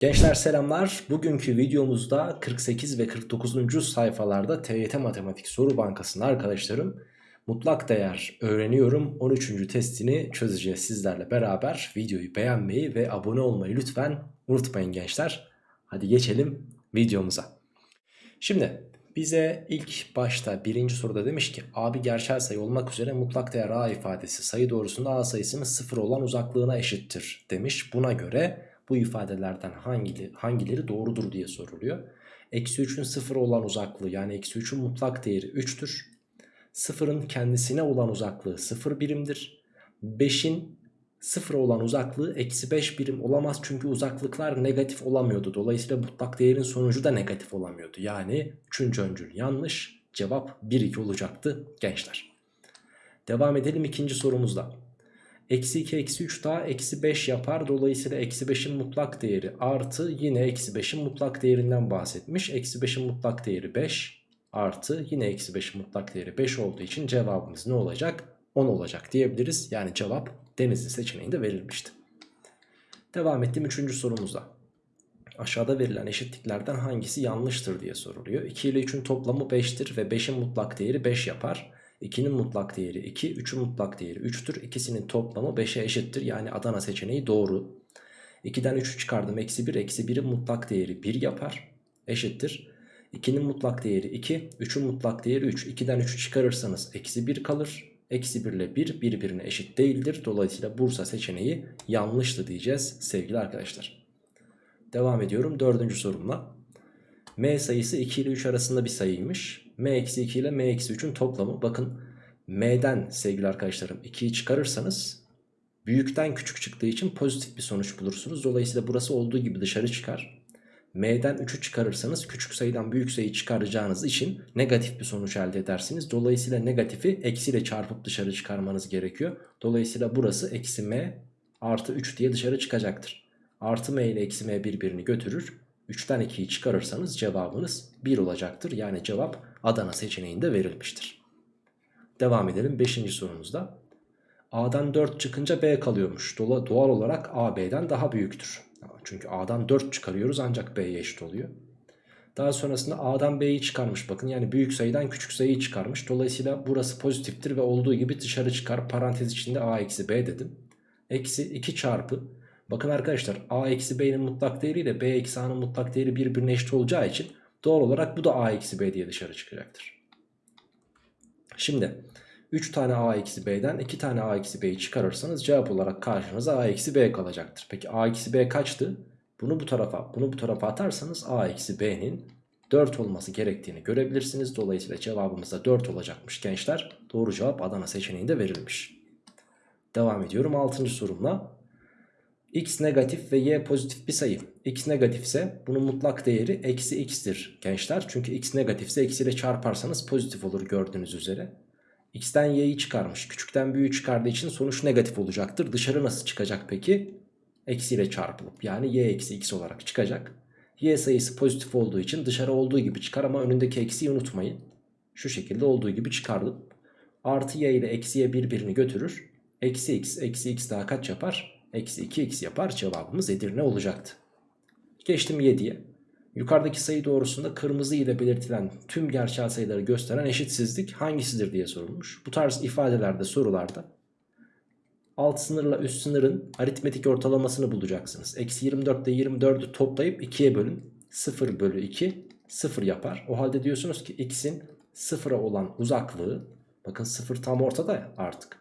Gençler selamlar. Bugünkü videomuzda 48 ve 49. sayfalarda TYT Matematik Soru Bankası'nın arkadaşlarım mutlak değer öğreniyorum 13. testini çözeceğiz sizlerle beraber. Videoyu beğenmeyi ve abone olmayı lütfen unutmayın gençler. Hadi geçelim videomuza. Şimdi bize ilk başta birinci soruda demiş ki a bir gerçel sayı olmak üzere mutlak değer a ifadesi sayı doğrusunda a sayısının sıfır olan uzaklığına eşittir demiş. Buna göre bu ifadelerden hangileri, hangileri doğrudur diye soruluyor. Eksi 3'ün 0 olan uzaklığı yani eksi 3'ün mutlak değeri 3'tür. 0'ın kendisine olan uzaklığı 0 birimdir. 5'in 0 olan uzaklığı eksi 5 birim olamaz çünkü uzaklıklar negatif olamıyordu. Dolayısıyla mutlak değerin sonucu da negatif olamıyordu. Yani 3. öncül yanlış cevap 1-2 olacaktı gençler. Devam edelim ikinci sorumuzda. Eksi 2 eksi 3 daha eksi 5 yapar. Dolayısıyla eksi 5'in mutlak değeri artı yine eksi 5'in mutlak değerinden bahsetmiş. Eksi 5'in mutlak değeri 5 artı yine eksi 5'in mutlak değeri 5 olduğu için cevabımız ne olacak? 10 olacak diyebiliriz. Yani cevap denizli seçeneğinde verilmişti. Devam ettim 3. sorumuzda. Aşağıda verilen eşitliklerden hangisi yanlıştır diye soruluyor. 2 ile 3'ün toplamı 5'tir ve 5'in mutlak değeri 5 yapar. 2'nin mutlak değeri 2, 3'ün mutlak değeri 3'tür. İkisinin toplamı 5'e eşittir. Yani Adana seçeneği doğru. 2'den 3'ü çıkardım. Eksi 1, eksi 1'in mutlak değeri 1 yapar. Eşittir. 2'nin mutlak değeri 2, 3'ün mutlak değeri 3. 2'den 3'ü çıkarırsanız eksi 1 kalır. Eksi 1 ile 1 birbirine eşit değildir. Dolayısıyla Bursa seçeneği yanlıştı diyeceğiz sevgili arkadaşlar. Devam ediyorum dördüncü sorumla. M sayısı 2 ile 3 arasında bir sayıymış m-2 ile m-3'ün toplamı. Bakın m'den sevgili arkadaşlarım 2'yi çıkarırsanız büyükten küçük çıktığı için pozitif bir sonuç bulursunuz. Dolayısıyla burası olduğu gibi dışarı çıkar. M'den 3'ü çıkarırsanız küçük sayıdan büyük sayıyı çıkaracağınız için negatif bir sonuç elde edersiniz. Dolayısıyla negatifi eksiyle çarpıp dışarı çıkarmanız gerekiyor. Dolayısıyla burası eksi m artı 3 diye dışarı çıkacaktır. Artı m ile eksi m birbirini götürür. 3'ten 2'yi çıkarırsanız cevabınız 1 olacaktır. Yani cevap Adana seçeneğinde verilmiştir. Devam edelim 5. sorumuzda. A'dan 4 çıkınca B kalıyormuş. Doğal olarak A B'den daha büyüktür. Çünkü A'dan 4 çıkarıyoruz ancak B'ye eşit oluyor. Daha sonrasında A'dan B'yi çıkarmış bakın. Yani büyük sayıdan küçük sayıyı çıkarmış. Dolayısıyla burası pozitiftir ve olduğu gibi dışarı çıkar. Parantez içinde A eksi B dedim. Eksi 2 çarpı. Bakın arkadaşlar A eksi B'nin mutlak değeri ile B eksi A'nın mutlak değeri birbirine eşit olacağı için Doğal olarak bu da a eksi b diye dışarı çıkacaktır. Şimdi 3 tane a eksi b'den 2 tane a eksi b'yi çıkarırsanız cevap olarak karşınıza a eksi b kalacaktır. Peki a eksi b kaçtı? Bunu bu tarafa bunu bu tarafa atarsanız a eksi b'nin 4 olması gerektiğini görebilirsiniz. Dolayısıyla cevabımız da 4 olacakmış gençler. Doğru cevap Adana seçeneğinde verilmiş. Devam ediyorum 6. sorumla x negatif ve y pozitif bir sayı. x negatifse bunun mutlak değeri eksi x'tir gençler. Çünkü x negatifse eksiyle çarparsanız pozitif olur gördüğünüz üzere. x'ten y'yi çıkarmış. Küçükten büyüğü çıkardığı için sonuç negatif olacaktır. Dışarı nasıl çıkacak peki? Eksiyle çarpılıp yani y eksi x olarak çıkacak. y sayısı pozitif olduğu için dışarı olduğu gibi çıkar ama önündeki eksiyi unutmayın. Şu şekilde olduğu gibi çıkardım. Artı y ile eksiye birbirini götürür. Eksi x, eksi x daha kaç yapar? Eksi 2x yapar cevabımız Edirne olacaktı. Geçtim 7'ye. Yukarıdaki sayı doğrusunda kırmızı ile belirtilen tüm gerçel sayıları gösteren eşitsizlik hangisidir diye sorulmuş. Bu tarz ifadelerde sorularda alt sınırla üst sınırın aritmetik ortalamasını bulacaksınız. Eksi 24 ile 24'ü toplayıp 2'ye bölün. 0 bölü 2 0 yapar. O halde diyorsunuz ki x'in 0'a olan uzaklığı bakın 0 tam ortada artık.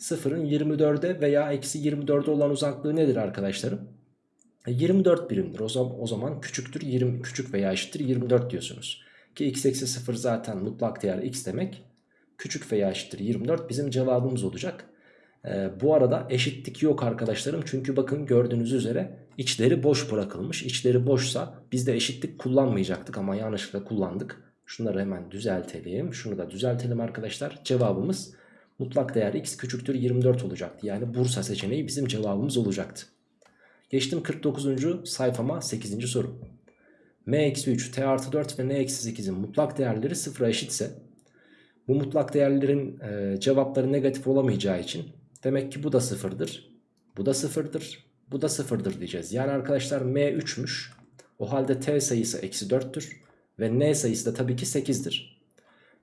Sıfırın 24'e veya eksi 24'e olan uzaklığı nedir arkadaşlarım? 24 e, birimdir. O zaman, o zaman küçüktür 20 küçük veya eşittir 24 diyorsunuz. Ki x eksi 0 zaten mutlak değer x demek. Küçük veya eşittir 24 bizim cevabımız olacak. Ee, bu arada eşitlik yok arkadaşlarım. Çünkü bakın gördüğünüz üzere içleri boş bırakılmış. İçleri boşsa biz de eşitlik kullanmayacaktık ama yanlışlıkla kullandık. Şunları hemen düzeltelim. Şunu da düzeltelim arkadaşlar. Cevabımız mutlak değer x küçüktür 24 olacaktı. Yani Bursa seçeneği bizim cevabımız olacaktı. Geçtim 49. sayfama 8. soru. m-3, t artı 4 ve n-8'in mutlak değerleri sıfıra eşitse bu mutlak değerlerin e, cevapları negatif olamayacağı için demek ki bu da sıfırdır. Bu da sıfırdır. Bu da sıfırdır diyeceğiz. Yani arkadaşlar m 3'müş. O halde t sayısı eksi 4'tür. Ve n sayısı da tabii ki 8'dir.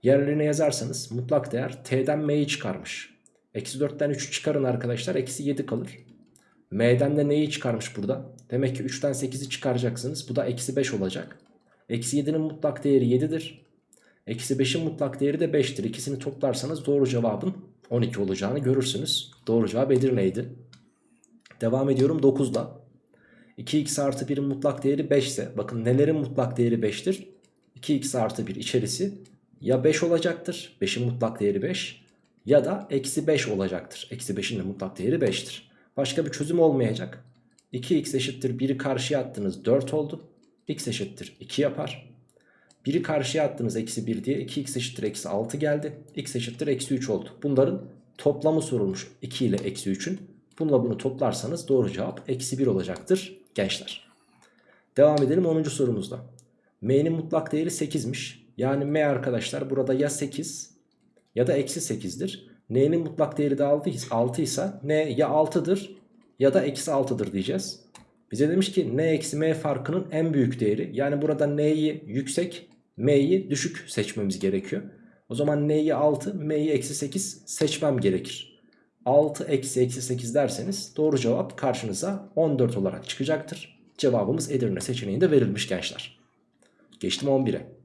Yerlerine yazarsanız mutlak değer t'den m'yi çıkarmış. Eksi 4'ten 3'ü çıkarın arkadaşlar. Eksi 7 kalır. M'den de neyi çıkarmış burada? Demek ki 3'ten 8'i çıkaracaksınız. Bu da eksi 5 olacak. Eksi 7'nin mutlak değeri 7'dir. Eksi 5'in mutlak değeri de 5'tir. İkisini toplarsanız doğru cevabın 12 olacağını görürsünüz. Doğru cevap Edirne'ydi. Devam ediyorum 9'da. 2x artı 1'in mutlak değeri 5 ise bakın nelerin mutlak değeri 5'tir? 2x artı 1 içerisi ya 5 olacaktır. 5'in mutlak değeri 5 ya da eksi 5 olacaktır. Eksi 5'in de mutlak değeri 5'tir. Başka bir çözüm olmayacak. 2x eşittir 1'i karşıya attınız 4 oldu. x eşittir 2 yapar. 1'i karşıya attınız eksi 1 diye 2x eşittir eksi 6 geldi. x eşittir eksi 3 oldu. Bunların toplamı sorulmuş 2 ile eksi 3'ün. Bununla bunu toplarsanız doğru cevap eksi 1 olacaktır gençler. Devam edelim 10. sorumuzda. M'nin mutlak değeri 8'miş. Yani M arkadaşlar burada ya 8 ya da eksi 8'dir. N'nin mutlak değeri de 6 ise N ya 6'dır ya da eksi 6'dır diyeceğiz. Bize demiş ki N eksi M farkının en büyük değeri. Yani burada N'yi yüksek M'yi düşük seçmemiz gerekiyor. O zaman N'yi 6 M'yi eksi 8 seçmem gerekir. 6 eksi eksi 8 derseniz doğru cevap karşınıza 14 olarak çıkacaktır. Cevabımız Edirne seçeneğinde verilmiş gençler. Geçtim 11'e.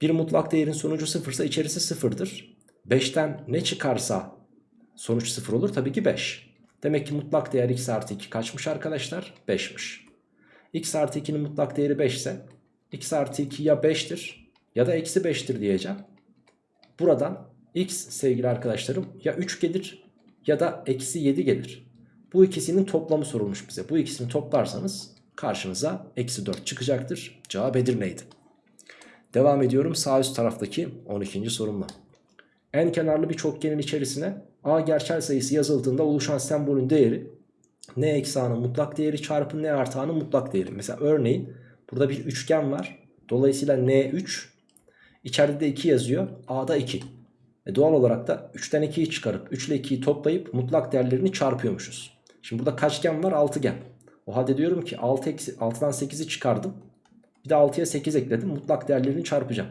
Bir mutlak değerin sonucu sıfırsa içerisi sıfırdır. 5'ten ne çıkarsa sonuç sıfır olur tabii ki 5. Demek ki mutlak değer x artı 2 kaçmış arkadaşlar? 5'miş. x artı 2'nin mutlak değeri 5 ise x artı 2 ya 5'tir ya da eksi 5'tir diyeceğim. Buradan x sevgili arkadaşlarım ya 3 gelir ya da eksi 7 gelir. Bu ikisinin toplamı sorulmuş bize. Bu ikisini toplarsanız karşınıza eksi 4 çıkacaktır. Cevap Edirne'ydi. Devam ediyorum sağ üst taraftaki 12. sorumla. En kenarlı bir çokgenin içerisine a gerçel sayısı yazıldığında oluşan sembolün değeri n eksi a'nın mutlak değeri çarpı n artı a'nın mutlak değeri. Mesela örneğin burada bir üçgen var. Dolayısıyla n3 içeride de 2 yazıyor. a'da 2. E doğal olarak da 3'ten 2'yi çıkarıp 3 ile 2'yi toplayıp mutlak değerlerini çarpıyormuşuz. Şimdi burada kaç gen var? 6 gen. O halde diyorum ki 6 eksi, 6'dan 8'i çıkardım. Bir de 6'ya 8 ekledim. Mutlak değerlerini çarpacağım.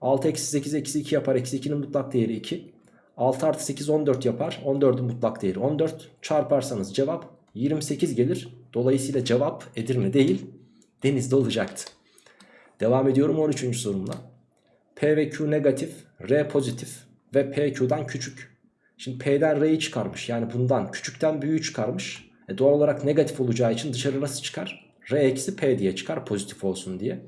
6 eksi 8 eksi 2 yapar. Eksi 2'nin mutlak değeri 2. 6 artı 8 14 yapar. 14'ün mutlak değeri 14. Çarparsanız cevap 28 gelir. Dolayısıyla cevap Edirne değil Deniz'de olacaktı. Devam ediyorum 13. sorumla. P ve Q negatif, R pozitif ve P Q'dan küçük. Şimdi P'den R'yi çıkarmış. Yani bundan küçükten büyüğü çıkarmış. E doğal olarak negatif olacağı için dışarı nasıl çıkar? R eksi P diye çıkar pozitif olsun diye.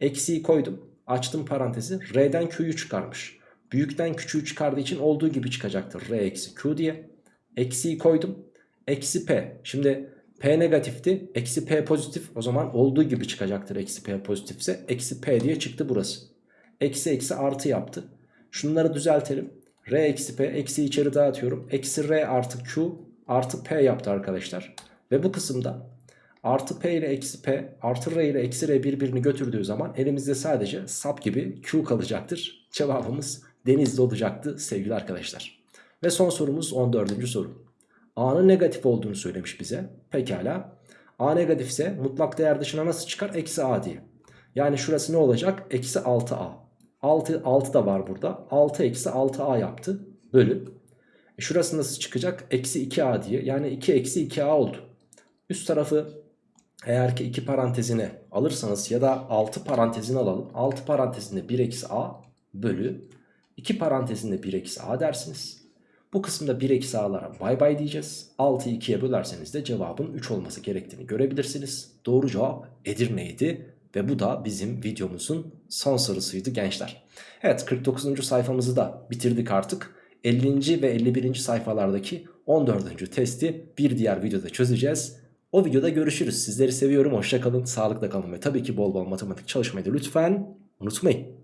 Eksiyi koydum. Açtım parantezi. R'den Q'yu çıkarmış. Büyükten küçüğü çıkardığı için olduğu gibi çıkacaktır. R eksi Q diye. Eksiyi koydum. Eksi P. Şimdi P negatifti. Eksi P pozitif. O zaman olduğu gibi çıkacaktır. Eksi P pozitifse. Eksi P diye çıktı burası. Eksi eksi artı yaptı. Şunları düzeltelim. R eksi P. Eksi içeri dağıtıyorum. Eksi R artı Q artı P yaptı arkadaşlar. Ve bu kısımda artı P ile eksi P artı R ile eksi R birbirini götürdüğü zaman elimizde sadece sap gibi Q kalacaktır. Cevabımız denizde olacaktı sevgili arkadaşlar. Ve son sorumuz 14. soru. A'nın negatif olduğunu söylemiş bize. Pekala. A negatif ise mutlak değer dışına nasıl çıkar? Eksi A diye. Yani şurası ne olacak? Eksi 6A. 6, 6 da var burada. 6 eksi 6A yaptı. Bölü. E şurası nasıl çıkacak? Eksi 2A diye. Yani 2 eksi 2A oldu. Üst tarafı eğer ki 2 parantezine alırsanız ya da 6 parantezine alalım. 6 parantezinde 1 eksi A bölü 2 parantezinde 1 eksi A dersiniz. Bu kısımda 1 eksi a'lara bay bay diyeceğiz. 6'yı 2'ye bölerseniz de cevabın 3 olması gerektiğini görebilirsiniz. Doğru cevap Edirne'ydi. Ve bu da bizim videomuzun son sorusuydu gençler. Evet 49. sayfamızı da bitirdik artık. 50. ve 51. sayfalardaki 14. testi bir diğer videoda çözeceğiz. O videoda görüşürüz. Sizleri seviyorum. Hoşçakalın, sağlıkla kalın ve tabii ki bol bol matematik çalışmayı da lütfen unutmayın.